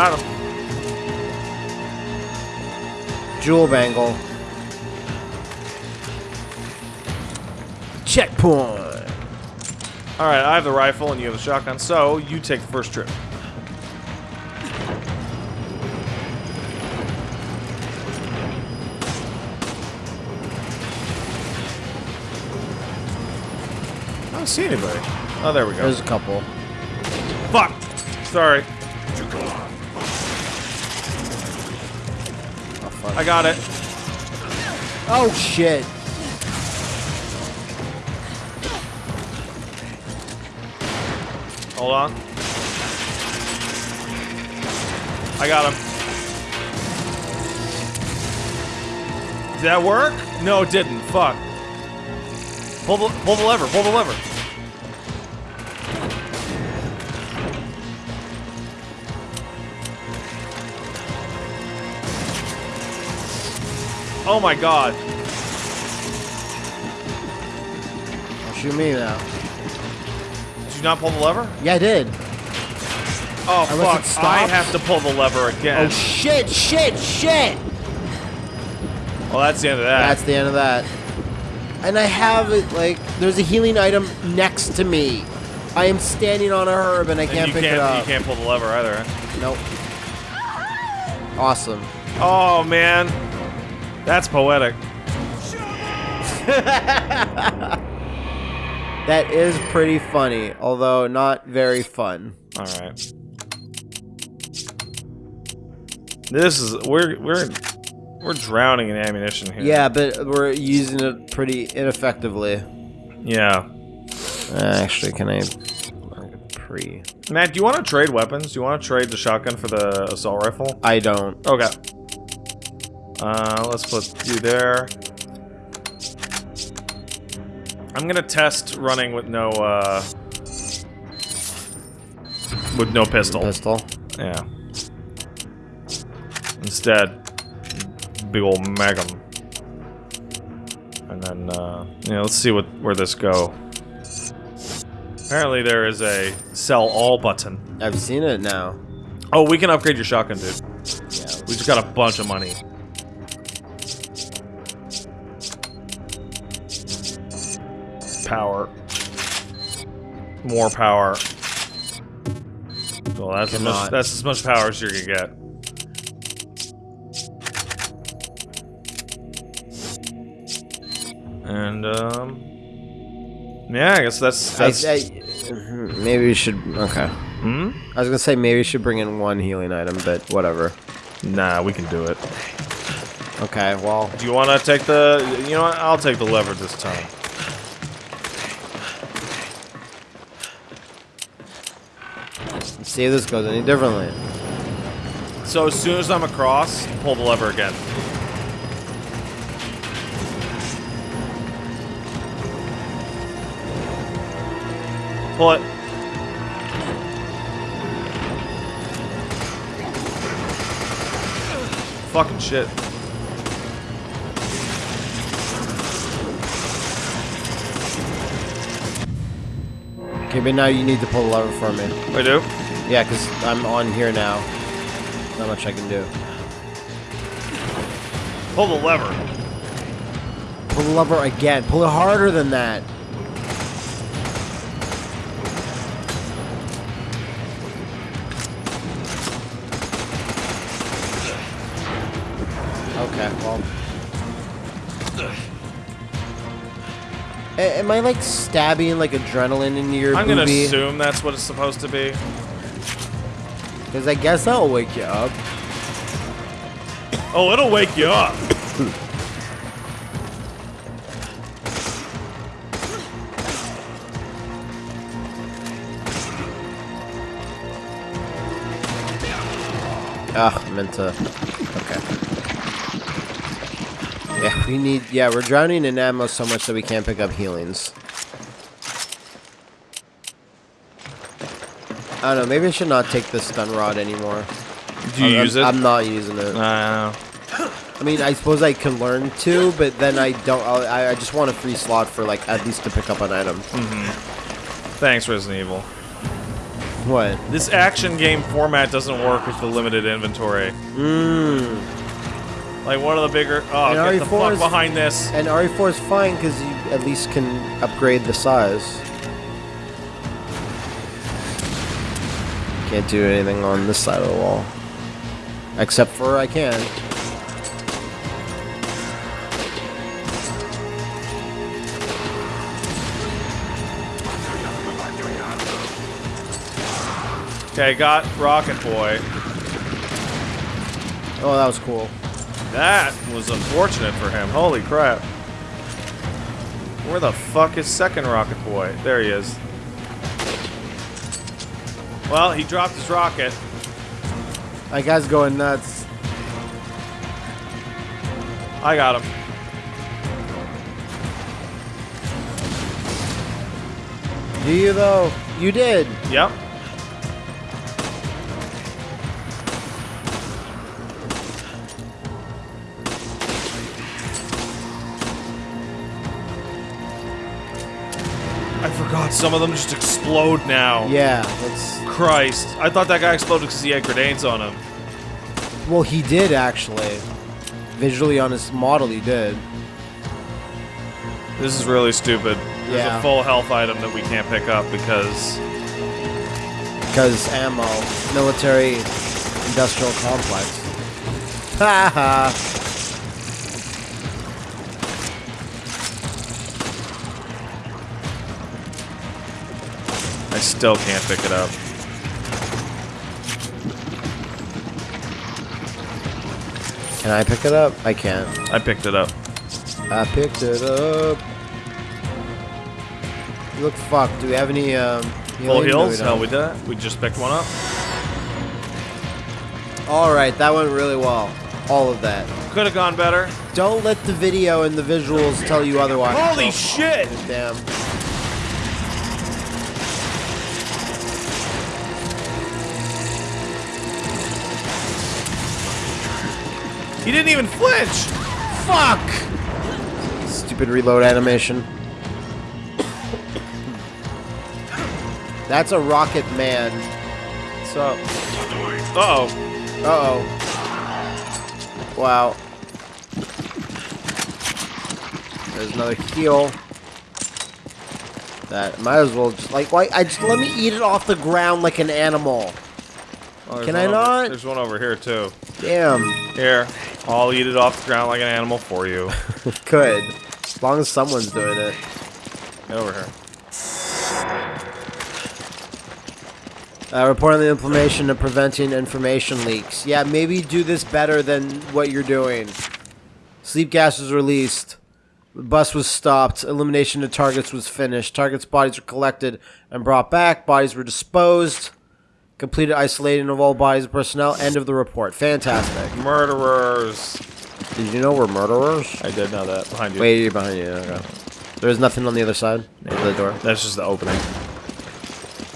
Got him. Jewel bangle. Checkpoint. All right, I have the rifle and you have the shotgun, so you take the first trip. I don't see anybody. Oh, there we go. There's a couple. Fuck. Sorry. I got it. Oh shit. Hold on. I got him. Did that work? No, it didn't. Fuck. Pull the, pull the lever. Pull the lever. Oh my god. Don't shoot me now. Did you not pull the lever? Yeah, I did. Oh Unless fuck! I have to pull the lever again. Oh shit, shit, shit! well, that's the end of that. That's the end of that. And I have it, like, there's a healing item next to me. I am standing on a herb and I And can't pick can't, it up. You can't pull the lever either. Nope. Awesome. Oh man, that's poetic. That is pretty funny, although not very fun. All right. This is we're we're we're drowning in ammunition here. Yeah, but we're using it pretty ineffectively. Yeah. Uh, actually, can I pre? Matt, do you want to trade weapons? Do you want to trade the shotgun for the assault rifle? I don't. Okay. Uh, let's put you there. I'm gonna test running with no uh with no pistol. Pistol. Yeah. Instead, big old magnum. And then, uh, yeah, let's see what where this go. Apparently, there is a sell all button. I've seen it now. Oh, we can upgrade your shotgun, dude. Yeah. We just got a bunch of money. Power. More power. Well, that's as much, that's as much power as you're gonna get. And um, yeah, I guess that's that's. I, I, maybe we should. Okay. Hmm? I was gonna say maybe we should bring in one healing item, but whatever. Nah, we can do it. Okay. Well, Do you want to take the? You know what? I'll take the lever this time. See if this goes any differently. So as soon as I'm across, pull the lever again. Pull it. Fucking shit. Okay, but now you need to pull the lever for me. I do. Yeah, because I'm on here now. Not much I can do. Pull the lever. Pull the lever again. Pull it harder than that. Okay, well. A- Am I like stabbing like adrenaline into your I'm gonna boobie? assume that's what it's supposed to be. Because I guess that'll wake you up. Oh, it'll wake you up. Ugh, I meant to. Okay. Yeah, we need. Yeah, we're drowning in ammo so much that we can't pick up healings. I don't know. Maybe I should not take the stun rod anymore. Do you I'm, use it? I'm not using it. Uh, I mean, I suppose I can learn to, but then I don't. I'll, I I just want a free slot for like at least to pick up an item. thanks, Resident Evil. What? This action game format doesn't work with the limited inventory. Mmm. Like one of the bigger. Oh, And get the RE4 fuck is- behind this. And RE4 is fine because you at least can upgrade the size. Can't do anything on this side of the wall. Except for I can. Okay, got Rocket Boy. Oh, that was cool. That was unfortunate for him. Holy crap. Where the fuck is second Rocket Boy? There he is. Well, he dropped his rocket. That guy's going nuts. I got him. Do you though? You did. Yep. I forgot some of them just explode now. Yeah. That's Christ. I thought that guy exploded because he had grenades on him. well, he did actually. Visually on his model, he did. This is really stupid. There's Yeah. a full health item that we can't pick up because Because ammo, military, industrial complex. Ha I still can't pick it up. Can I pick it up? I can't. I picked it up. I picked it up. You look fucked. Do we have any um? Full healing? No, heals? don't. We did. We just picked one up. All right, that went really well. All of that. Could have gone better. Don't let the video and the visuals tell you otherwise. Holy Oh, shit! Damn. He didn't even flinch. Fuck! Stupid reload animation. That's a rocket man. So, uh oh. Uh oh. Wow. There's another heal. That might as well just like why I just let me eat it off the ground like an animal. Oh, Can I over- not? There's one over here too. Damn. Here, I'll eat it off the ground like an animal for you. Good. As long as someone's doing it. Get over here. Uh, report on the implementation of preventing information leaks. Yeah, maybe do this better than what you're doing. Sleep gas was released. The bus was stopped. Elimination of targets was finished. Targets' bodies were collected and brought back. Bodies were disposed. Completed isolating of all bodies and personnel. End of the report. Fantastic. Murderers. Did you know we're murderers? I did know that behind you. Wait, you're behind you. Okay. There's nothing on the other side of the door. That's just the opening.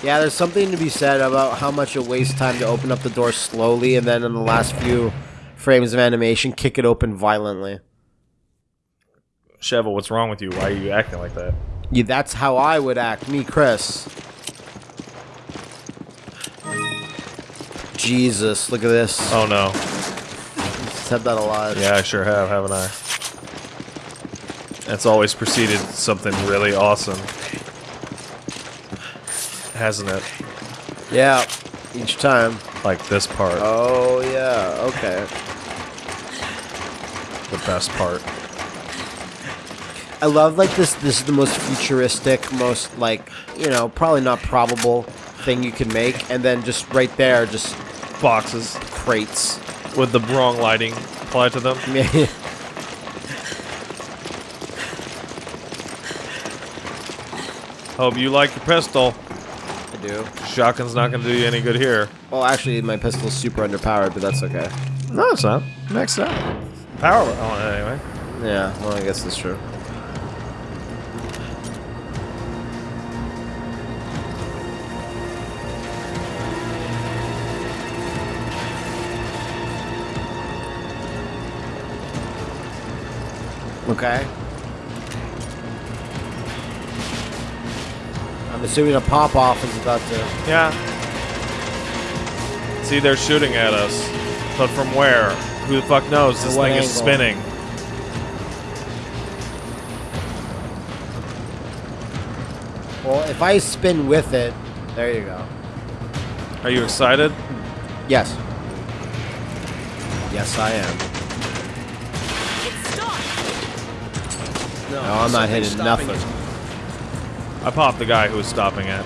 Yeah, there's something to be said about how much it wastes time to open up the door slowly and then in the last few frames of animation kick it open violently. Sheva, what's wrong with you? Why are you acting like that? Yeah, that's how I would act, me, Chris. Jesus, look at this. Oh no. Said that a lot. Yeah, I sure have, haven't I? That's always preceded something really awesome. Hasn't it? Yeah, each time. Like this part. Oh, yeah, okay. The best part. I love like this. This is the most futuristic, most like you know, probably not probable thing you can make, and then just right there, just Boxes crates. with the wrong lighting applied to them. Yeah. Hope you like your pistol. I do. Shotgun's not gonna do you any good here. Well, actually, my pistol's super underpowered, but that's okay. No, it's not. Next up. Power on it anyway. Yeah, well, I guess that's true. Okay. I'm assuming a pop off is about to. Yeah. See, they're shooting at us. But from where? Who the fuck knows? This thing is spinning. Well, if I spin with it, there you go. Are you excited? Yes. Yes, I am. No, I'm not hitting nothing. I popped the guy who was stopping it.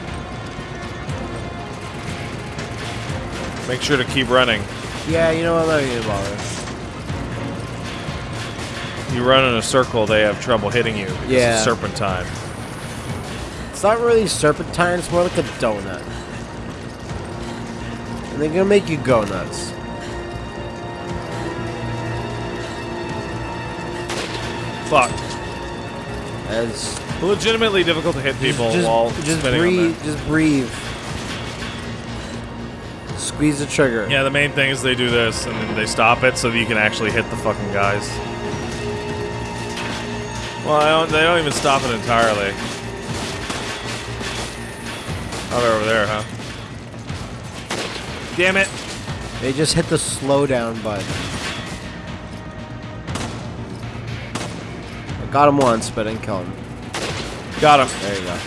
Make sure to keep running. Yeah, you know what? Not even bother. You run in a circle, they have trouble hitting you. Because Yeah. It's serpentine. It's not really serpentine. It's more like a donut. And they're gonna make you go nuts. Fuck. As Legitimately difficult to hit people just, while just breathe. Just breathe. Squeeze the trigger. Yeah, the main thing is they do this and then they stop it so that you can actually hit the fucking guys. Well, I don't, they don't even stop it entirely. Oh, they're over there, huh? Damn it! They just hit the slow down button. Got him once, but didn't kill him. Got him. There you go.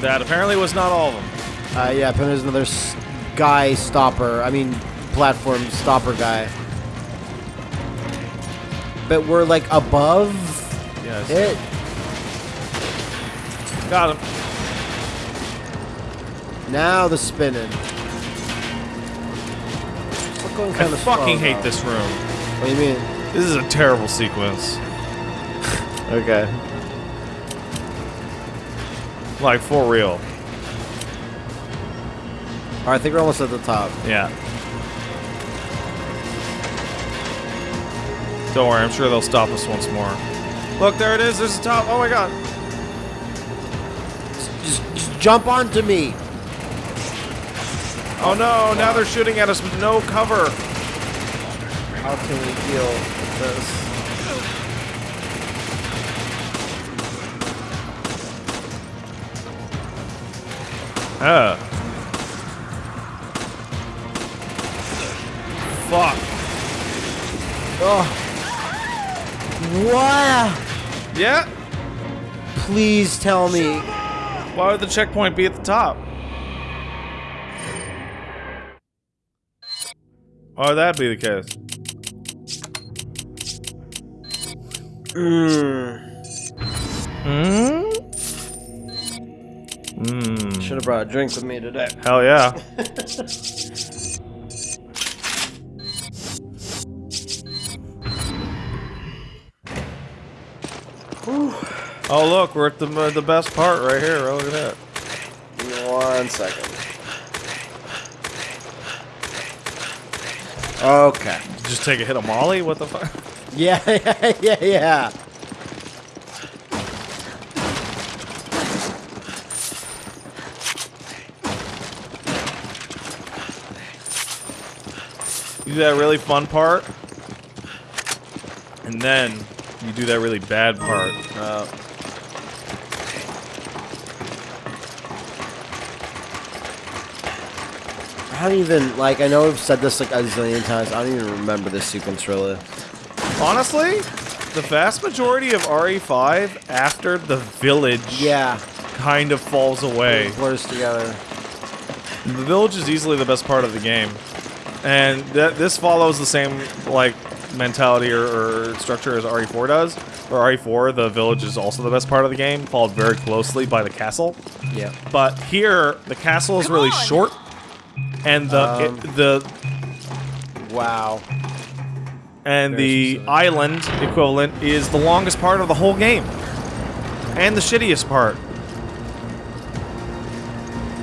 That apparently was not all of them. Uh, yeah, apparently there's another guy stopper. I mean, platform stopper guy. But we're like above Yes. it. Got him. Now the spinning. Going I kind of fucking hate this room. What do you mean? This is a terrible sequence. Okay. Like, for real. All right, I think we're almost at the top. Yeah. Don't worry, I'm sure they'll stop us once more. Look, there it is. There's the top. Oh my god. Just, just jump onto me. Oh no, now they're shooting at us with no cover. How can we deal with this? Uh. Fuck. Oh. What? Yeah? Please tell me. Why would the checkpoint be at the top? Why would that be the case? Mm. Hmm? Hmm. Should have brought a drink with me today. Hell yeah. oh look, we're at the uh, the best part right here. Look at that. One second. Okay. Just take a hit of Molly. What the fuck? Yeah, yeah, yeah, yeah. You do that really fun part, and then you do that really bad part. Uh, I don't even like. I know I've said this like a zillion times. I don't even remember this sequence really. Honestly, the vast majority of RE5 after the village Yeah, kind of falls away. blurs together. The village is easily the best part of the game, and th this follows the same like mentality or, or structure as RE4 does. For RE4, the village is also the best part of the game, followed very closely by the castle. Yeah. But here, the castle is Come really on! short, and the Um, it, the Wow. and Very the island equivalent is the longest part of the whole game, and the shittiest part.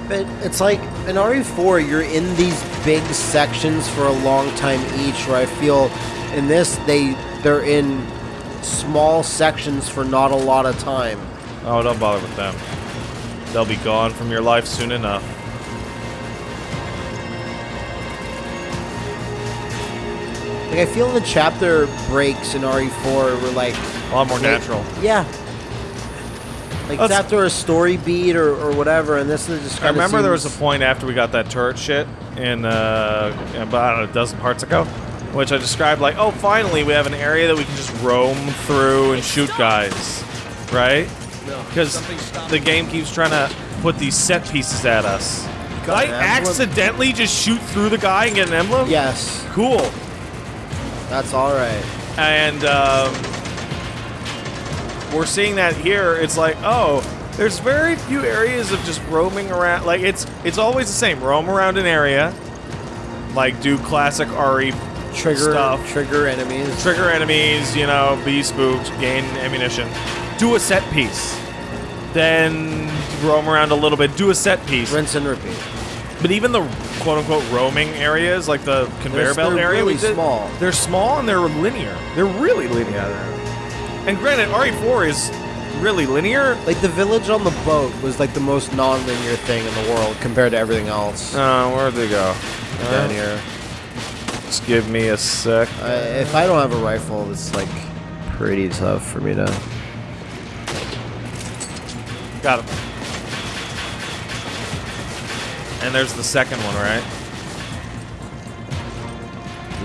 But it's like in RE4, you're in these big sections for a long time each. Where I feel in this, they they're in small sections for not a lot of time. Oh, don't bother with them. They'll be gone from your life soon enough. Like I feel the chapter breaks in RE4 were like A lot more Wait. natural. Yeah. Like Let's- it's after a story beat or, or whatever, and this is just. I kinda remember there was a point after we got that turret shit in uh, about I don't know, a dozen parts ago, which I described like, oh, finally we have an area that we can just roam through and shoot guys, right? No. Because the game keeps trying to put these set pieces at us. Did I accidentally just shoot through the guy and get an emblem? Yes, Cool. That's all right. and um, we're seeing that here. It's like, oh, there's very few areas of just roaming around. Like it's it's always the same. Roam around an area, like do classic RE Trigger Stuff. trigger enemies. trigger enemies. You know, be spooked, gain ammunition, do a set piece, then roam around a little bit, do a set piece. Rinse and repeat. But even the quote unquote roaming areas, like the conveyor They're- belt they're area, we really did- small. They're small and they're linear. They're really linear. Yeah, And granted, RE4 is really linear. Like the village on the boat was like the most non-linear thing in the world compared to everything else. Uh, where'd they go? down here. Just give me a sec. I, if I don't have a rifle, it's like pretty tough for me to. Got him. And there's the second one, right?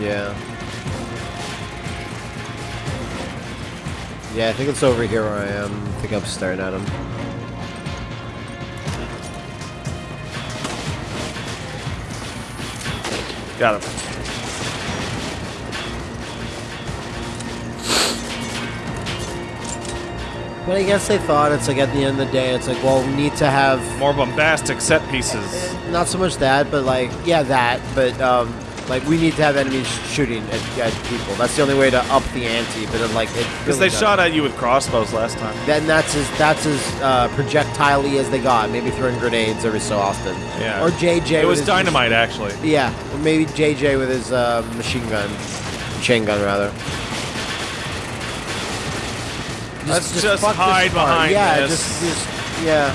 Yeah. Yeah, I think it's over here where I am. I think I'm staring at him. Got him. But I guess they thought it's like at the end of the day, it's like, well, we need to have More bombastic set pieces. not so much that, but like, yeah, that, but um, like we need to have enemies shooting at, at people. That's the only way to up the ante. But then, like, it Because they shot at you with crossbows last time. Then that's as that's as uh, projectile-y as they got. Maybe throwing grenades every so often. Yeah. Or JJ. It was dynamite, actually. Yeah, or maybe JJ with his uh, machine gun, chain gun rather. Let's just fuck hide behind yeah, this. just just yeah.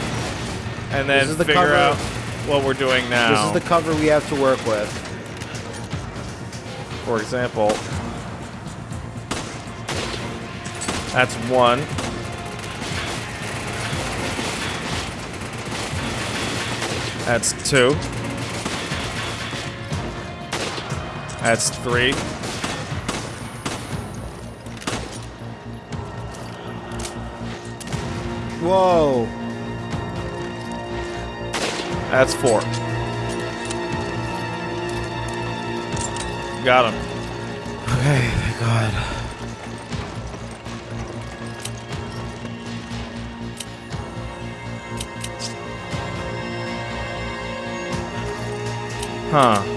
And then This is the figure cover. out what we're doing now. This is the cover we have to work with. For example, that's one. That's two. That's three. Whoa. That's four. Got him. Okay, thank God. Huh.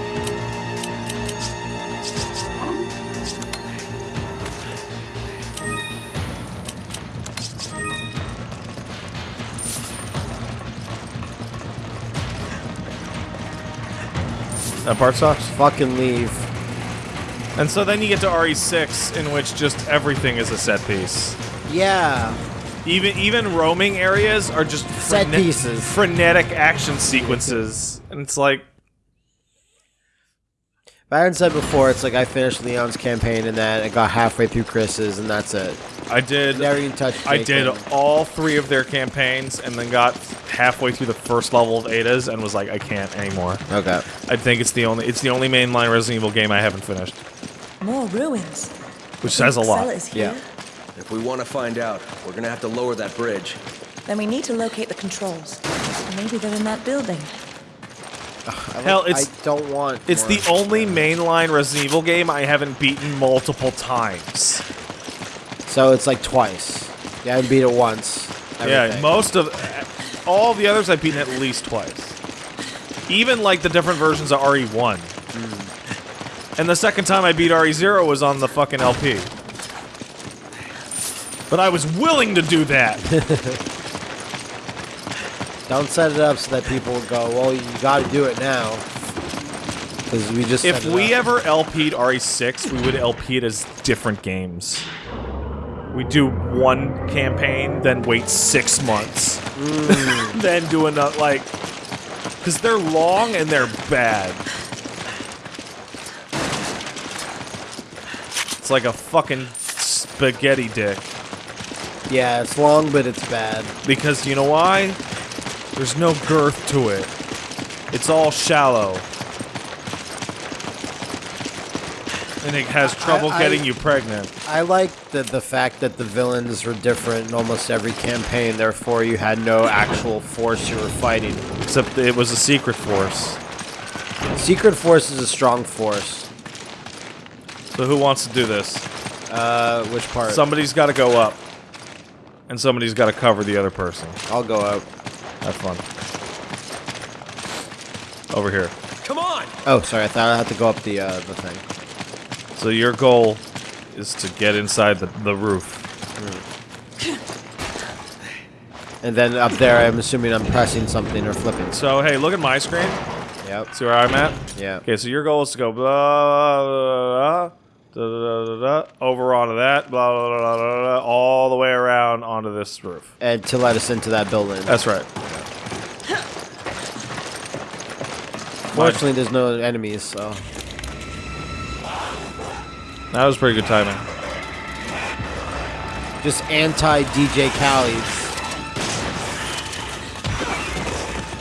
That part sucks. Fucking leave. And so then you get to RE6, in which just everything is a set piece. Yeah. Even even roaming areas are just Set pieces. frenetic action sequences, and it's like Byron said before, it's like I finished Leon's campaign and that I got halfway through Chris's and that's it. I did. Never even touched. I did Jacob. all three of their campaigns, and then got halfway through the first level of Ada's, and was like, I can't anymore. Okay. I think it's the only it's the only mainline Resident Evil game I haven't finished, More ruins. which says a lot. Cell is here. Yeah. If we want to find out, we're gonna have to lower that bridge. Then we need to locate the controls. Maybe they're in that building. Hell, it's I don't want. it's the only mainline Resident Evil game I haven't beaten multiple times. So it's like twice. Yeah, I beat it once. Yeah, most of all the others I've beaten at least twice. Even like the different versions of RE1. Hmm. And the second time I beat RE0 was on the fucking LP. But I was willing to do that. Don't set it up so that people go, well, you got to do it now. Because we just. if we ever LP'd RE6, we would LP it as different games. We do one campaign, then wait six months, mm. then do another like, because they're long and they're bad. It's like a fucking spaghetti dick. Yeah, it's long, but it's bad. Because you know why? There's no girth to it. It's all shallow. And it has trouble I- getting you pregnant. I like the the fact that the villains were different in almost every campaign. Therefore, you had no actual force you were fighting. Except it was a secret force. Secret Force is a strong force. So who wants to do this? Uh, which part? Somebody's got to go up. And somebody's got to cover the other person. I'll go out. Have fun. Over here. Come on! Oh, sorry. I thought I had to go up the uh, the thing. So your goal is to get inside the, the roof. And then up there, I'm assuming I'm pressing something or flipping. So hey, look at my screen. Yep. See where I'm at? Yeah. Okay, so your goal is to go blah blah blah, blah da, da, da, da, da, over onto that blah blah blah, blah all the way around onto this roof. And to let us into that building. That's right. Fortunately, there's no enemies, so. That was pretty good timing. Just anti DJ Khaled's.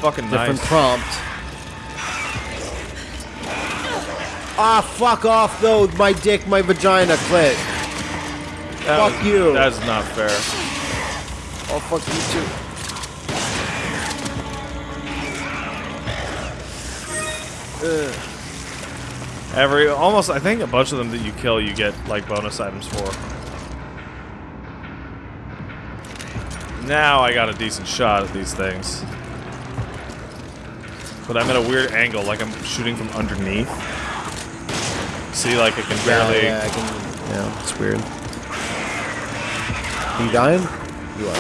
Fucking nice. Different nice. prompt. Ah, fuck off, though. My dick, my vagina, clit. That fuck was- you. That's not fair. Oh, fuck you, too. Every almost, I think a bunch of them that you kill, you get like bonus items for. Now I got a decent shot at these things. But I'm at a weird angle, like I'm shooting from underneath. See, like I can barely. yeah, I can. Yeah, it's weird. Are you dying? You are.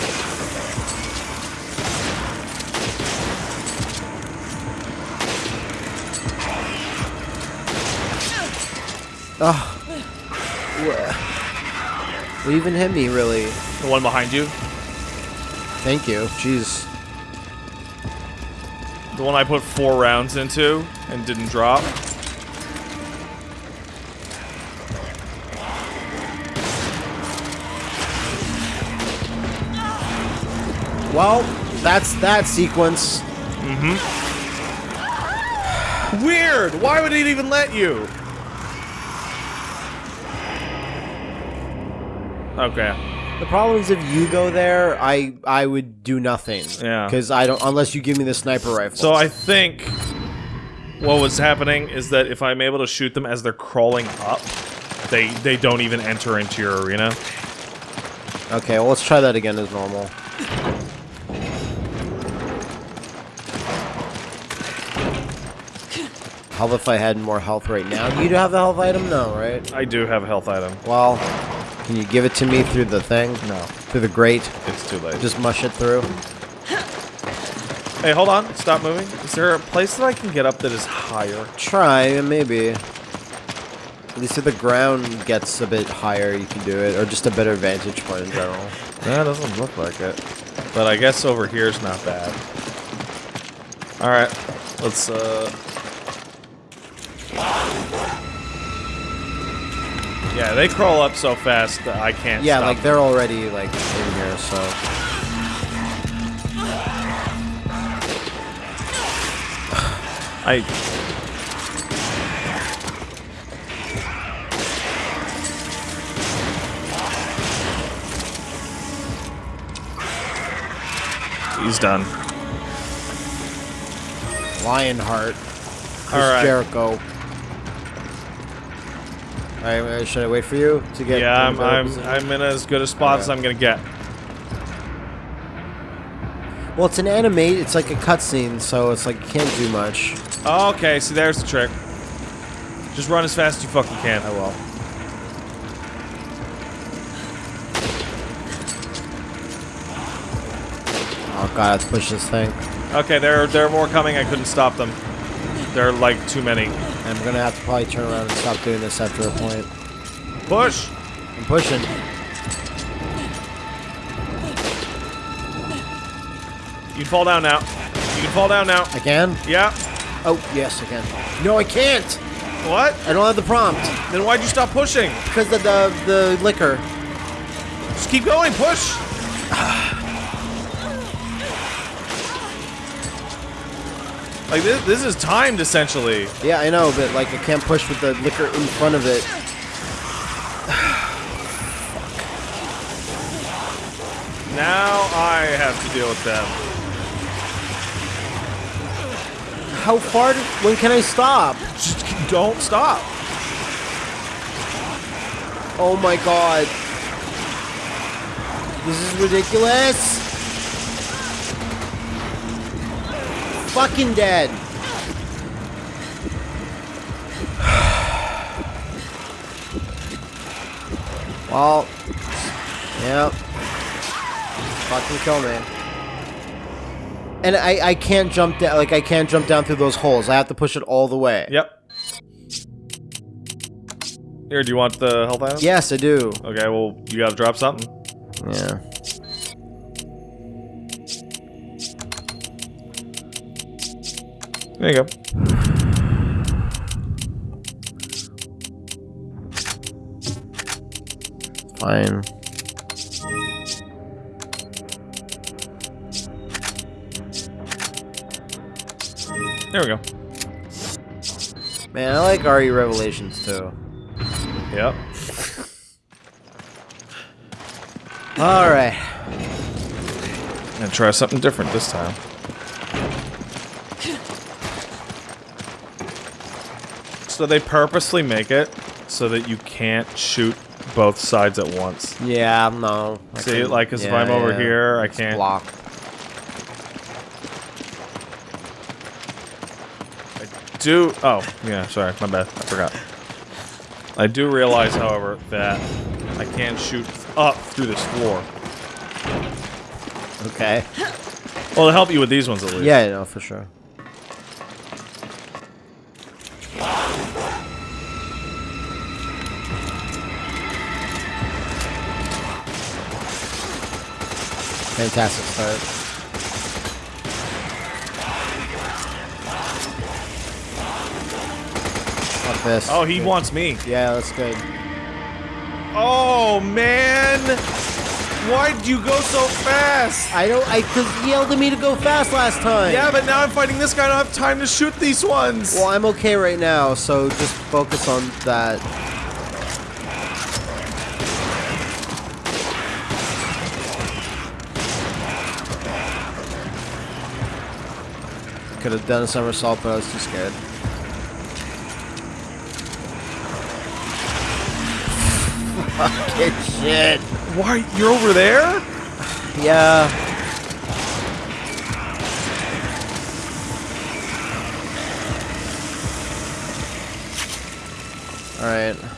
Ah. Oh. What even hit me, really? The one behind you, Thank you. Jeez. the one I put four rounds into and didn't drop. Well, that's that sequence. Mm-hmm. Weird. Why would it even let you? Okay. The problem is if you go there, I I would do nothing. Yeah. Because I don't unless you give me the sniper rifle. So I think what was happening is that if I'm able to shoot them as they're crawling up, they they don't even enter into your arena. Okay, well let's try that again as normal. How if I had more health right now? You do have the health item? No, right? I do have a health item. Well, can you give it to me through the thing? No, Through the grate? it's too late. Just mush it through? hey, hold on. Stop moving. Is there a place that I can get up that is higher? Try, maybe. At least if the ground gets a bit higher, you can do it. Or just a better vantage point in general. That doesn't look like it. But I guess over here is not bad. All right, let's. uh... Yeah, they crawl up so fast that I can't. Yeah, like them. they're already like in here, so I. He's done. Lionheart, Chris All right. Jericho. Alright, should I wait for you to get? Yeah, I'm I'm position? I'm in as good a spot as I'm gonna get. Well, it's an animate. It's like a cutscene, so it's like you can't do much. Oh, okay, see there's the trick. Just run as fast as you fucking can. I will. Oh god, let's push this thing. Okay, there there are more coming. I couldn't stop them. There are like too many. I'm gonna have to probably turn around and stop doing this after a point. Push. I'm pushing. You can fall down now. You can fall down now. I can? Yeah. Oh, yes, I can. No, I can't! What? I don't have the prompt. Then why'd you stop pushing? Because of the, the liquor. Just keep going. Push. Like this, this is timed essentially. Yeah, I know, but like I can't push with the liquor in front of it. Now I have to deal with them. How far? when can I stop? Just don't stop. Oh my god. This is ridiculous. Fucking dead. well, yep. Fucking kill me. And I, I can't jump down, like I can't jump down through those holes. I have to push it all the way. Yep. Here, do you want the health item? Yes, I do. Okay, well, you gotta drop something. Yeah. There you go. Fine. There we go. Man, I like RE Revelations too. Yep. Alright. I'm Gonna try something different this time. So they purposely make it so that you can't shoot both sides at once. Yeah, no. I See, like, 'cause if I'm over yeah. here, I can't- block. I do oh yeah, sorry, my bad. I forgot. I do realize, however, that I can shoot up through this floor. Okay. Well, to help you with these ones at least. Yeah, no, for sure. Fantastic start. Fuck this. Oh, he wants me. Yeah, that's good. Oh man! Why'd you go so fast? I don't. I he yelled at me to go fast last time. Yeah, but now I'm fighting this guy. I don't have time to shoot these ones. Well, I'm okay right now, so just focus on that. Could have done a somersault, but I was too scared. Fucking shit. Why? You're over there? Yeah. Alright.